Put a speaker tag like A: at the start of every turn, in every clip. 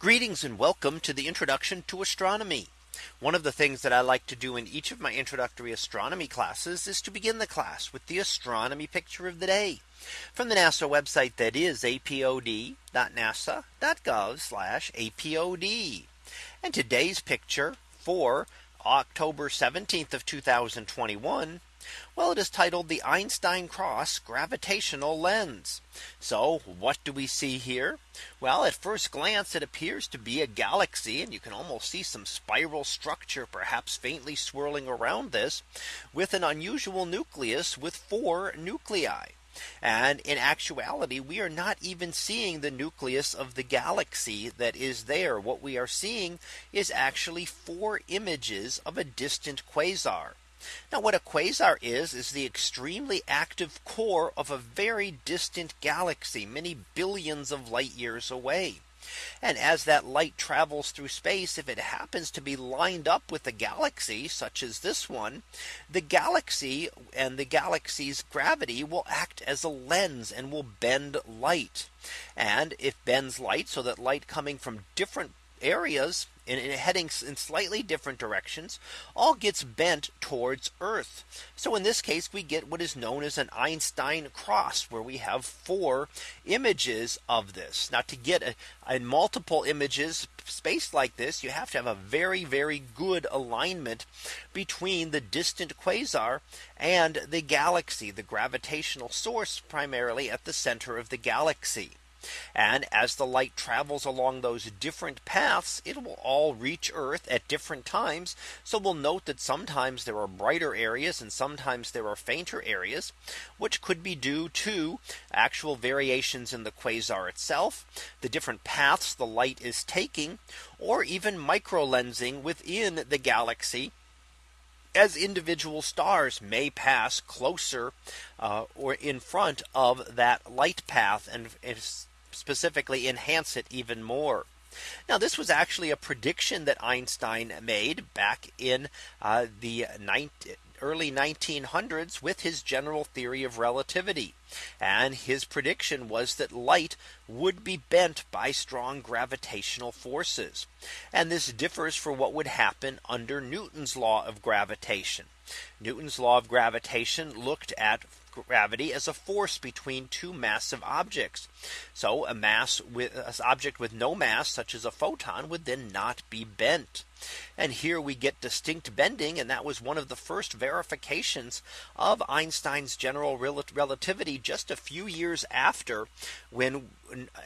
A: Greetings and welcome to the introduction to astronomy. One of the things that I like to do in each of my introductory astronomy classes is to begin the class with the astronomy picture of the day from the NASA website that is apod.nasa.gov apod. And today's picture for October 17th of 2021 well, it is titled the Einstein cross gravitational lens. So what do we see here? Well, at first glance, it appears to be a galaxy and you can almost see some spiral structure perhaps faintly swirling around this with an unusual nucleus with four nuclei. And in actuality, we are not even seeing the nucleus of the galaxy that is there. What we are seeing is actually four images of a distant quasar. Now what a quasar is is the extremely active core of a very distant galaxy many billions of light years away. And as that light travels through space, if it happens to be lined up with a galaxy such as this one, the galaxy and the galaxy's gravity will act as a lens and will bend light. And if bends light so that light coming from different areas and heading in slightly different directions all gets bent towards Earth. So in this case, we get what is known as an Einstein cross where we have four images of this. Now to get a, a multiple images space like this, you have to have a very, very good alignment between the distant quasar and the galaxy, the gravitational source primarily at the center of the galaxy. And as the light travels along those different paths, it will all reach Earth at different times. So we'll note that sometimes there are brighter areas and sometimes there are fainter areas, which could be due to actual variations in the quasar itself, the different paths the light is taking, or even micro lensing within the galaxy as individual stars may pass closer uh, or in front of that light path and specifically enhance it even more. Now this was actually a prediction that Einstein made back in uh, the 19, early 1900s with his general theory of relativity. And his prediction was that light would be bent by strong gravitational forces. And this differs from what would happen under Newton's law of gravitation. Newton's law of gravitation looked at gravity as a force between two massive objects. So a mass with an object with no mass such as a photon would then not be bent. And here we get distinct bending. And that was one of the first verifications of Einstein's general relativity just a few years after when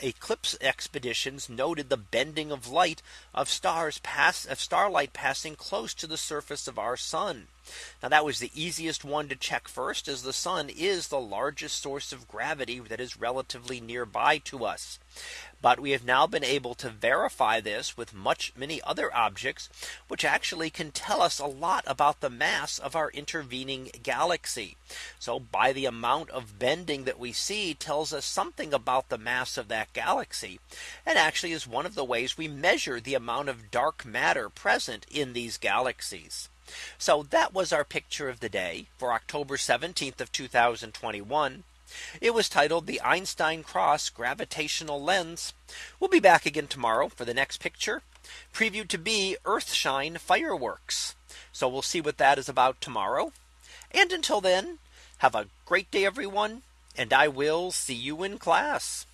A: eclipse expeditions noted the bending of light of stars pass of starlight passing close to the surface of our sun. Now that was the easiest one to check first as the sun is the largest source of gravity that is relatively nearby to us. But we have now been able to verify this with much many other objects objects, which actually can tell us a lot about the mass of our intervening galaxy. So by the amount of bending that we see tells us something about the mass of that galaxy and actually is one of the ways we measure the amount of dark matter present in these galaxies. So that was our picture of the day for October 17th of 2021. It was titled the Einstein cross gravitational lens. We'll be back again tomorrow for the next picture previewed to be Earthshine fireworks. So we'll see what that is about tomorrow. And until then, have a great day, everyone. And I will see you in class.